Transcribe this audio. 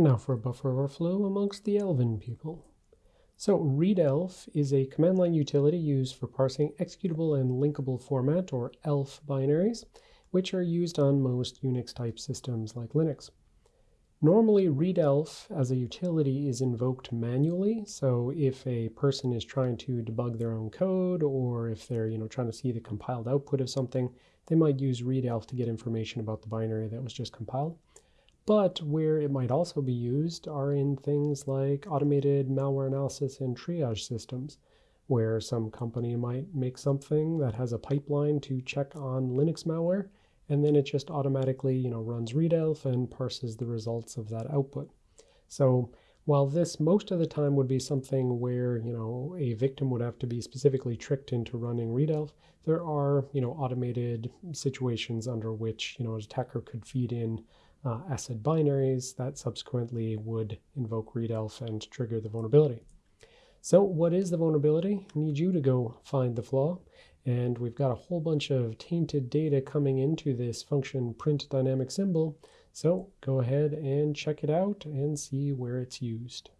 And now for a buffer overflow amongst the Elven people. So readelf is a command line utility used for parsing executable and linkable format, or ELF binaries, which are used on most Unix type systems like Linux. Normally readelf as a utility is invoked manually. So if a person is trying to debug their own code or if they're you know trying to see the compiled output of something, they might use readelf to get information about the binary that was just compiled. But where it might also be used are in things like automated malware analysis and triage systems, where some company might make something that has a pipeline to check on Linux malware, and then it just automatically you know, runs readelf and parses the results of that output. So while this most of the time would be something where you know a victim would have to be specifically tricked into running readelf, there are you know automated situations under which you know an attacker could feed in uh, ACID binaries that subsequently would invoke readelf and trigger the vulnerability. So what is the vulnerability? I need you to go find the flaw. And we've got a whole bunch of tainted data coming into this function print dynamic symbol. So go ahead and check it out and see where it's used.